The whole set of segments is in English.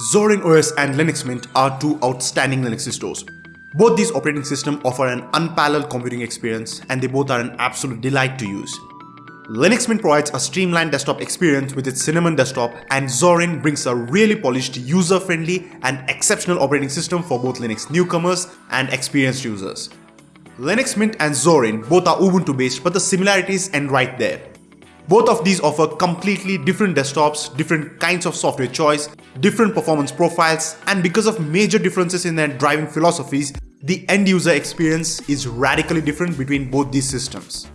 Zorin OS and Linux Mint are two outstanding Linux distros. Both these operating systems offer an unparalleled computing experience and they both are an absolute delight to use. Linux Mint provides a streamlined desktop experience with its Cinnamon desktop and Zorin brings a really polished, user-friendly and exceptional operating system for both Linux newcomers and experienced users. Linux Mint and Zorin both are Ubuntu based but the similarities end right there. Both of these offer completely different desktops, different kinds of software choice, different performance profiles, and because of major differences in their driving philosophies, the end user experience is radically different between both these systems.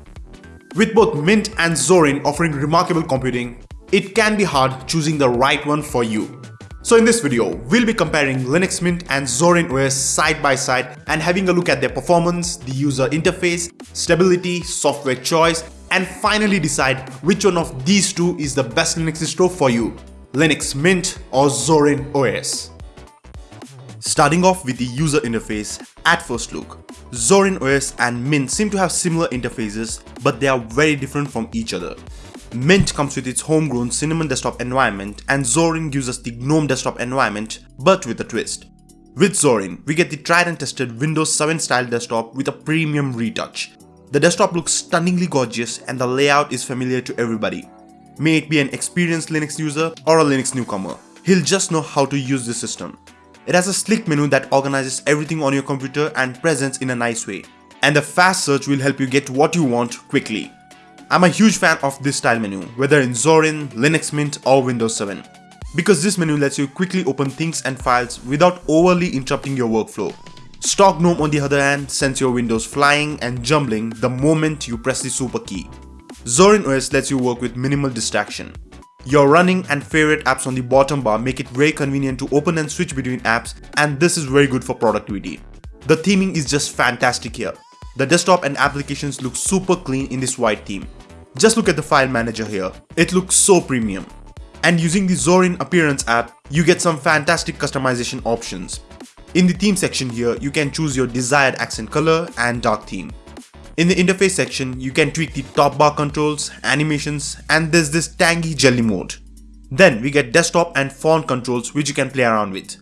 With both Mint and Zorin offering remarkable computing, it can be hard choosing the right one for you. So in this video, we'll be comparing Linux Mint and Zorin OS side by side and having a look at their performance, the user interface, stability, software choice, and finally decide which one of these two is the best Linux distro for you, Linux Mint or Zorin OS. Starting off with the user interface, at first look, Zorin OS and Mint seem to have similar interfaces, but they are very different from each other. Mint comes with its homegrown Cinnamon desktop environment and Zorin uses the GNOME desktop environment, but with a twist. With Zorin, we get the tried and tested Windows 7 style desktop with a premium retouch, the desktop looks stunningly gorgeous and the layout is familiar to everybody. May it be an experienced Linux user or a Linux newcomer, he'll just know how to use the system. It has a slick menu that organizes everything on your computer and presents in a nice way. And the fast search will help you get what you want quickly. I'm a huge fan of this style menu, whether in Zorin, Linux Mint or Windows 7. Because this menu lets you quickly open things and files without overly interrupting your workflow. Stock GNOME on the other hand sends your windows flying and jumbling the moment you press the super key. Zorin OS lets you work with minimal distraction. Your running and favorite apps on the bottom bar make it very convenient to open and switch between apps and this is very good for productivity. The theming is just fantastic here. The desktop and applications look super clean in this white theme. Just look at the file manager here. It looks so premium. And using the Zorin Appearance app, you get some fantastic customization options. In the theme section here, you can choose your desired accent color and dark theme. In the interface section, you can tweak the top bar controls, animations, and there's this tangy jelly mode. Then we get desktop and font controls which you can play around with.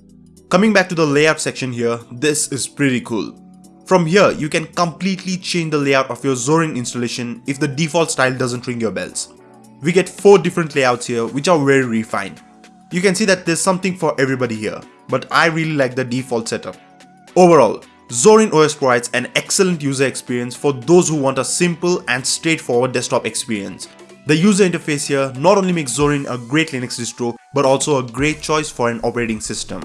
Coming back to the layout section here, this is pretty cool. From here, you can completely change the layout of your Zorin installation if the default style doesn't ring your bells. We get 4 different layouts here which are very refined. You can see that there's something for everybody here but I really like the default setup. Overall, Zorin OS provides an excellent user experience for those who want a simple and straightforward desktop experience. The user interface here not only makes Zorin a great Linux distro, but also a great choice for an operating system.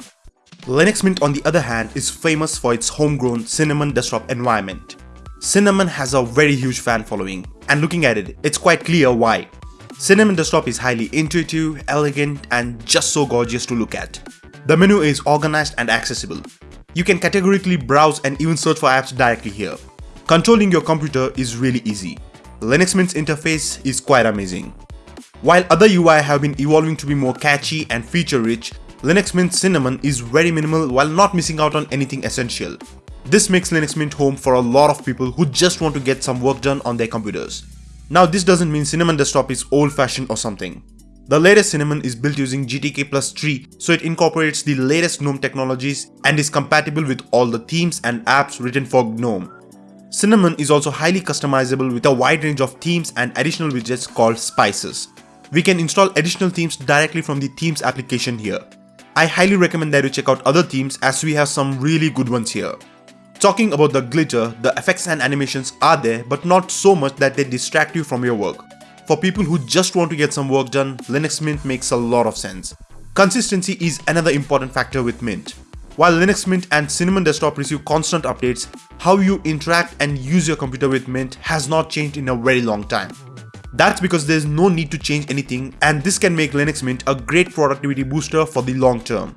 Linux Mint on the other hand is famous for its homegrown Cinnamon desktop environment. Cinnamon has a very huge fan following, and looking at it, it's quite clear why. Cinnamon desktop is highly intuitive, elegant, and just so gorgeous to look at. The menu is organized and accessible. You can categorically browse and even search for apps directly here. Controlling your computer is really easy. Linux Mint's interface is quite amazing. While other UI have been evolving to be more catchy and feature-rich, Linux Mint Cinnamon is very minimal while not missing out on anything essential. This makes Linux Mint home for a lot of people who just want to get some work done on their computers. Now this doesn't mean Cinnamon Desktop is old-fashioned or something. The latest Cinnamon is built using GTK plus 3 so it incorporates the latest GNOME technologies and is compatible with all the themes and apps written for GNOME. Cinnamon is also highly customizable with a wide range of themes and additional widgets called spices. We can install additional themes directly from the themes application here. I highly recommend that you check out other themes as we have some really good ones here. Talking about the glitter, the effects and animations are there but not so much that they distract you from your work. For people who just want to get some work done, Linux Mint makes a lot of sense. Consistency is another important factor with Mint. While Linux Mint and Cinnamon Desktop receive constant updates, how you interact and use your computer with Mint has not changed in a very long time. That's because there's no need to change anything and this can make Linux Mint a great productivity booster for the long term.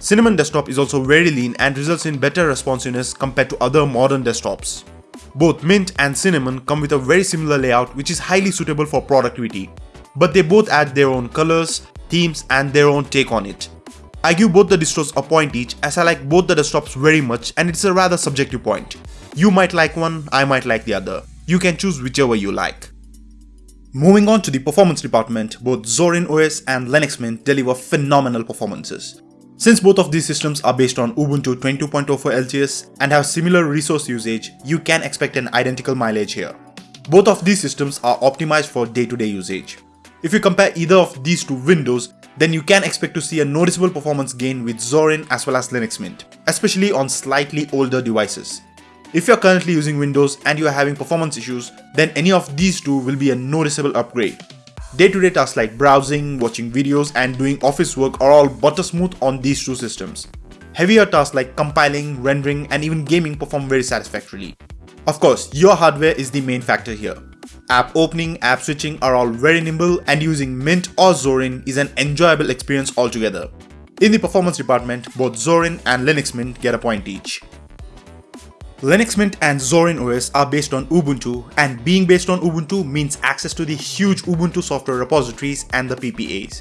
Cinnamon Desktop is also very lean and results in better responsiveness compared to other modern desktops. Both Mint and Cinnamon come with a very similar layout which is highly suitable for productivity. But they both add their own colors, themes and their own take on it. I give both the distros a point each as I like both the desktops very much and it's a rather subjective point. You might like one, I might like the other. You can choose whichever you like. Moving on to the performance department, both Zorin OS and Linux Mint deliver phenomenal performances. Since both of these systems are based on Ubuntu 22.04 LTS and have similar resource usage, you can expect an identical mileage here. Both of these systems are optimized for day-to-day -day usage. If you compare either of these to Windows, then you can expect to see a noticeable performance gain with Zorin as well as Linux Mint, especially on slightly older devices. If you're currently using Windows and you are having performance issues, then any of these two will be a noticeable upgrade. Day-to-day -day tasks like browsing, watching videos and doing office work are all butter smooth on these two systems. Heavier tasks like compiling, rendering and even gaming perform very satisfactorily. Of course, your hardware is the main factor here. App opening, app switching are all very nimble and using Mint or Zorin is an enjoyable experience altogether. In the performance department, both Zorin and Linux Mint get a point each. Linux Mint and Zorin OS are based on Ubuntu and being based on Ubuntu means access to the huge Ubuntu software repositories and the PPAs.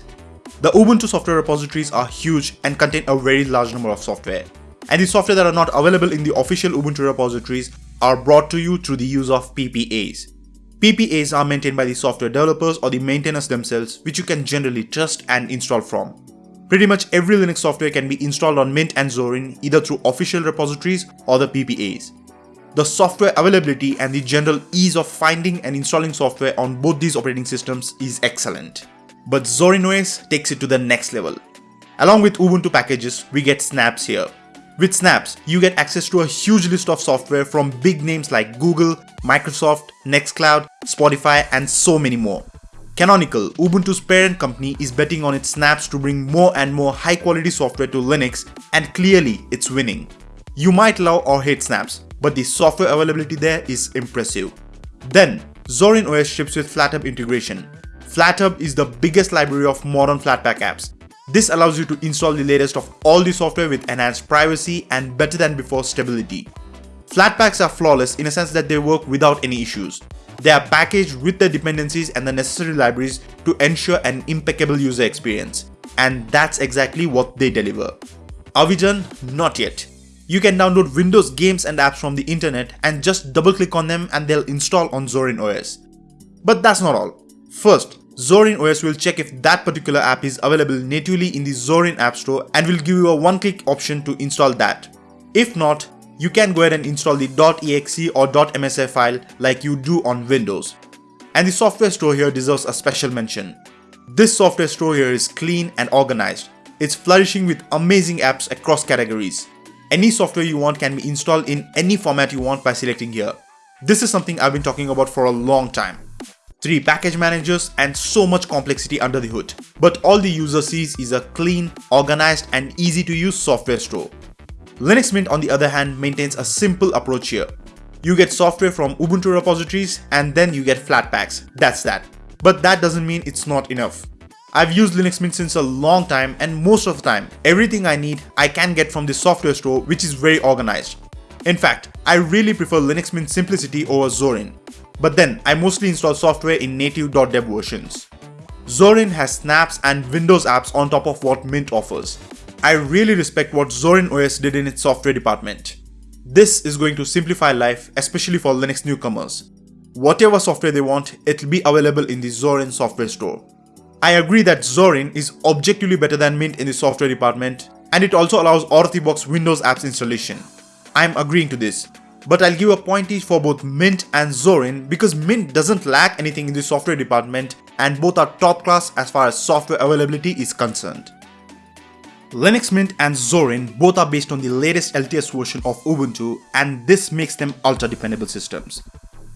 The Ubuntu software repositories are huge and contain a very large number of software. And the software that are not available in the official Ubuntu repositories are brought to you through the use of PPAs. PPAs are maintained by the software developers or the maintainers themselves which you can generally trust and install from. Pretty much every Linux software can be installed on Mint and Zorin either through official repositories or the PPAs. The software availability and the general ease of finding and installing software on both these operating systems is excellent. But Zorin OS takes it to the next level. Along with Ubuntu packages, we get snaps here. With snaps, you get access to a huge list of software from big names like Google, Microsoft, Nextcloud, Spotify and so many more. Canonical, Ubuntu's parent company is betting on its snaps to bring more and more high quality software to Linux and clearly it's winning. You might love or hate snaps, but the software availability there is impressive. Then, Zorin OS ships with FlatHub integration. FlatHub is the biggest library of modern Flatpak apps. This allows you to install the latest of all the software with enhanced privacy and better than before stability. Flatpaks are flawless in a sense that they work without any issues. They are packaged with the dependencies and the necessary libraries to ensure an impeccable user experience. And that's exactly what they deliver. Are we done? Not yet. You can download Windows games and apps from the internet and just double click on them and they'll install on Zorin OS. But that's not all. First, Zorin OS will check if that particular app is available natively in the Zorin App Store and will give you a one-click option to install that. If not, you can go ahead and install the .exe or .msi file like you do on Windows. And the software store here deserves a special mention. This software store here is clean and organized. It's flourishing with amazing apps across categories. Any software you want can be installed in any format you want by selecting here. This is something I've been talking about for a long time. 3 package managers and so much complexity under the hood. But all the user sees is a clean, organized and easy to use software store. Linux Mint on the other hand maintains a simple approach here. You get software from Ubuntu repositories and then you get Flatpaks, that's that. But that doesn't mean it's not enough. I've used Linux Mint since a long time and most of the time, everything I need I can get from the software store which is very organized. In fact, I really prefer Linux Mint simplicity over Zorin. But then, I mostly install software in native.deb versions. Zorin has snaps and Windows apps on top of what Mint offers. I really respect what Zorin OS did in its software department. This is going to simplify life, especially for Linux newcomers. Whatever software they want, it'll be available in the Zorin software store. I agree that Zorin is objectively better than Mint in the software department, and it also allows out-of-the-box Windows apps installation. I'm agreeing to this, but I'll give a point each for both Mint and Zorin because Mint doesn't lack anything in the software department and both are top class as far as software availability is concerned. Linux Mint and Zorin both are based on the latest LTS version of Ubuntu and this makes them ultra dependable systems.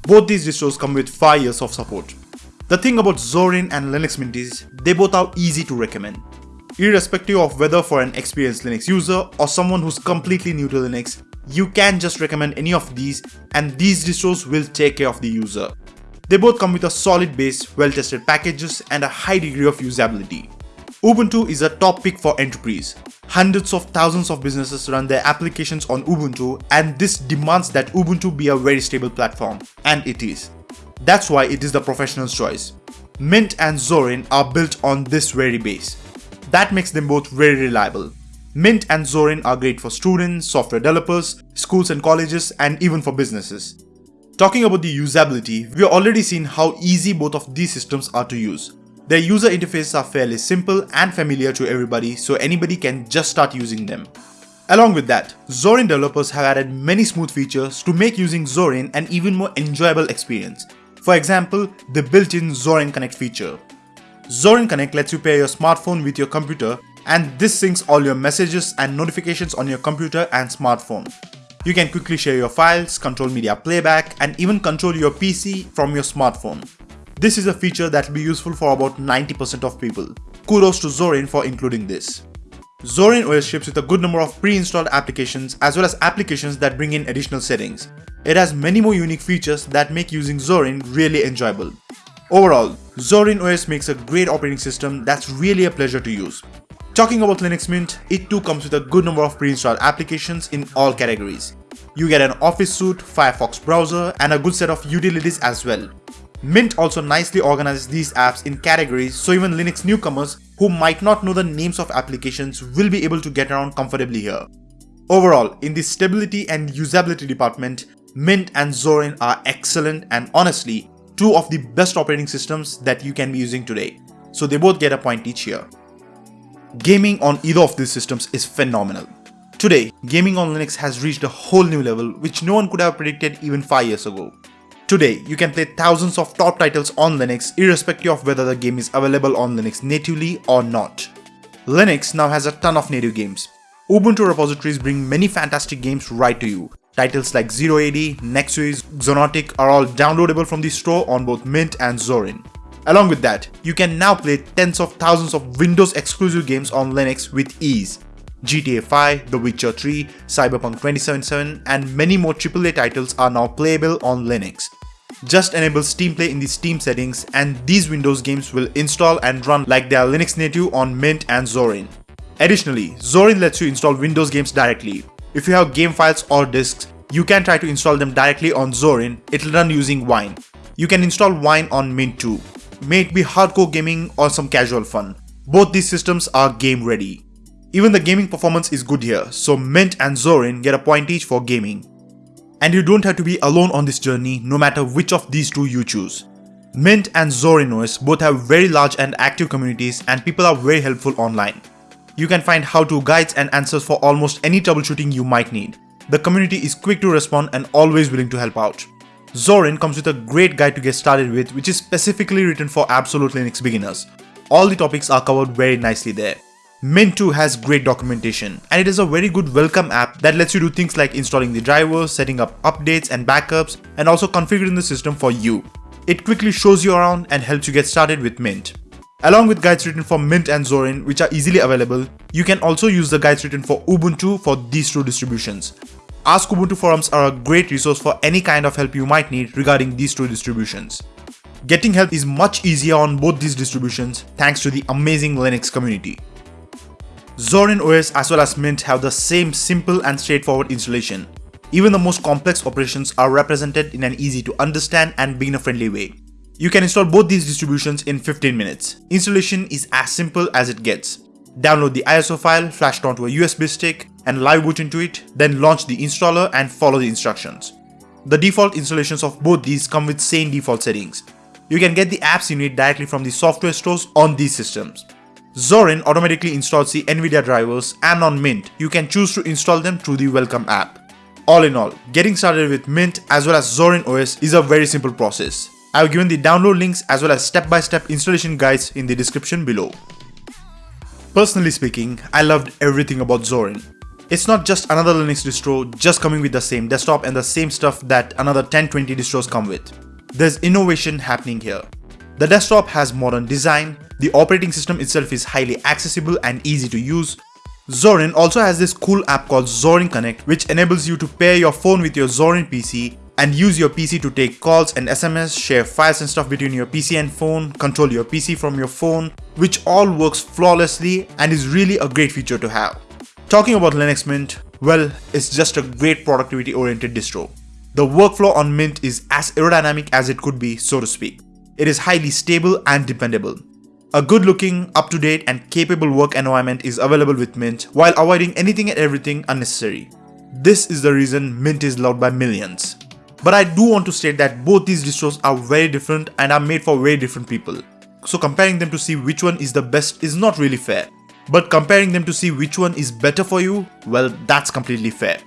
Both these distros come with 5 years of support. The thing about Zorin and Linux Mint is they both are easy to recommend. Irrespective of whether for an experienced Linux user or someone who's completely new to Linux, you can just recommend any of these and these distros will take care of the user. They both come with a solid base, well-tested packages and a high degree of usability. Ubuntu is a top pick for enterprise. Hundreds of thousands of businesses run their applications on Ubuntu and this demands that Ubuntu be a very stable platform. And it is. That's why it is the professional's choice. Mint and Zorin are built on this very base. That makes them both very reliable. Mint and Zorin are great for students, software developers, schools and colleges, and even for businesses. Talking about the usability, we have already seen how easy both of these systems are to use. Their user interfaces are fairly simple and familiar to everybody so anybody can just start using them. Along with that, Zorin developers have added many smooth features to make using Zorin an even more enjoyable experience. For example, the built-in Zorin Connect feature. Zorin Connect lets you pair your smartphone with your computer and this syncs all your messages and notifications on your computer and smartphone. You can quickly share your files, control media playback, and even control your PC from your smartphone. This is a feature that will be useful for about 90% of people. Kudos to Zorin for including this. Zorin OS ships with a good number of pre-installed applications as well as applications that bring in additional settings. It has many more unique features that make using Zorin really enjoyable. Overall, Zorin OS makes a great operating system that's really a pleasure to use. Talking about Linux Mint, it too comes with a good number of pre-installed applications in all categories. You get an Office suite, Firefox browser, and a good set of utilities as well. Mint also nicely organizes these apps in categories so even Linux newcomers who might not know the names of applications will be able to get around comfortably here. Overall, in the stability and usability department, Mint and Zorin are excellent and honestly, two of the best operating systems that you can be using today. So they both get a point each here. Gaming on either of these systems is phenomenal. Today, gaming on Linux has reached a whole new level which no one could have predicted even 5 years ago. Today, you can play thousands of top titles on Linux irrespective of whether the game is available on Linux natively or not. Linux now has a ton of native games. Ubuntu repositories bring many fantastic games right to you. Titles like Zero AD, Nexuiz, Xonotic are all downloadable from the store on both Mint and Zorin. Along with that, you can now play tens of thousands of Windows exclusive games on Linux with ease. GTA 5, The Witcher 3, Cyberpunk 2077 and many more AAA titles are now playable on Linux. Just enable Steam Play in the Steam settings and these Windows games will install and run like they are Linux native on Mint and Zorin. Additionally, Zorin lets you install Windows games directly. If you have game files or disks, you can try to install them directly on Zorin, it'll run using Wine. You can install Wine on Mint too. May it be hardcore gaming or some casual fun. Both these systems are game ready. Even the gaming performance is good here, so Mint and Zorin get a point each for gaming. And you don't have to be alone on this journey no matter which of these two you choose. Mint and OS both have very large and active communities and people are very helpful online. You can find how-to guides and answers for almost any troubleshooting you might need. The community is quick to respond and always willing to help out. Zorin comes with a great guide to get started with which is specifically written for absolute Linux beginners. All the topics are covered very nicely there. Mint 2 has great documentation and it is a very good welcome app that lets you do things like installing the drivers, setting up updates and backups and also configuring the system for you. It quickly shows you around and helps you get started with Mint. Along with guides written for Mint and Zorin which are easily available, you can also use the guides written for Ubuntu for these two distributions. Ask Ubuntu forums are a great resource for any kind of help you might need regarding these two distributions. Getting help is much easier on both these distributions thanks to the amazing Linux community. Zorin OS as well as Mint have the same simple and straightforward installation. Even the most complex operations are represented in an easy to understand and beginner friendly way. You can install both these distributions in 15 minutes. Installation is as simple as it gets. Download the ISO file, flash it onto a USB stick, and live boot into it, then launch the installer and follow the instructions. The default installations of both these come with same default settings. You can get the apps you need directly from the software stores on these systems. Zorin automatically installs the NVIDIA drivers and on Mint, you can choose to install them through the Welcome app. All in all, getting started with Mint as well as Zorin OS is a very simple process. I have given the download links as well as step-by-step -step installation guides in the description below. Personally speaking, I loved everything about Zorin. It's not just another Linux distro just coming with the same desktop and the same stuff that another 10-20 distros come with. There's innovation happening here. The desktop has modern design, the operating system itself is highly accessible and easy to use. Zorin also has this cool app called Zorin Connect which enables you to pair your phone with your Zorin PC and use your PC to take calls and SMS, share files and stuff between your PC and phone, control your PC from your phone, which all works flawlessly and is really a great feature to have. Talking about Linux Mint, well, it's just a great productivity oriented distro. The workflow on Mint is as aerodynamic as it could be, so to speak. It is highly stable and dependable. A good looking, up to date and capable work environment is available with Mint while avoiding anything and everything unnecessary. This is the reason Mint is loved by millions. But I do want to state that both these distros are very different and are made for very different people. so comparing them to see which one is the best is not really fair. But comparing them to see which one is better for you, well, that's completely fair.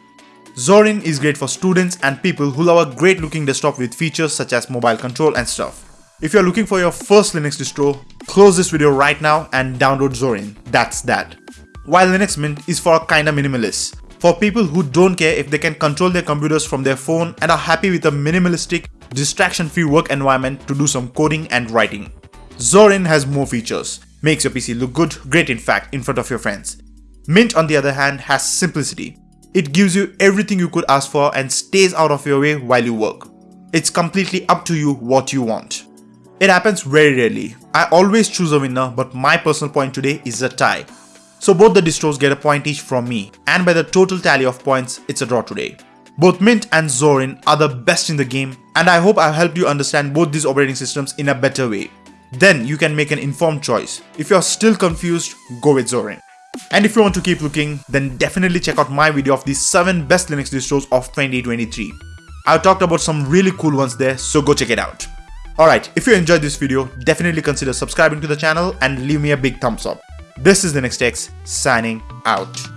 Zorin is great for students and people who love a great looking desktop with features such as mobile control and stuff. If you're looking for your first Linux distro, close this video right now and download Zorin. That's that. While Linux Mint is for kinda minimalists, for people who don't care if they can control their computers from their phone and are happy with a minimalistic, distraction-free work environment to do some coding and writing. Zorin has more features, makes your PC look good, great in fact, in front of your friends. Mint on the other hand has simplicity. It gives you everything you could ask for and stays out of your way while you work. It's completely up to you what you want. It happens very rarely. I always choose a winner but my personal point today is a tie. So both the distros get a point each from me and by the total tally of points it's a draw today. Both Mint and Zorin are the best in the game and I hope I've helped you understand both these operating systems in a better way. Then you can make an informed choice. If you're still confused, go with Zorin. And if you want to keep looking, then definitely check out my video of the 7 best Linux distros of 2023. I've talked about some really cool ones there, so go check it out. Alright, if you enjoyed this video, definitely consider subscribing to the channel and leave me a big thumbs up. This is the Linux Techs, signing out.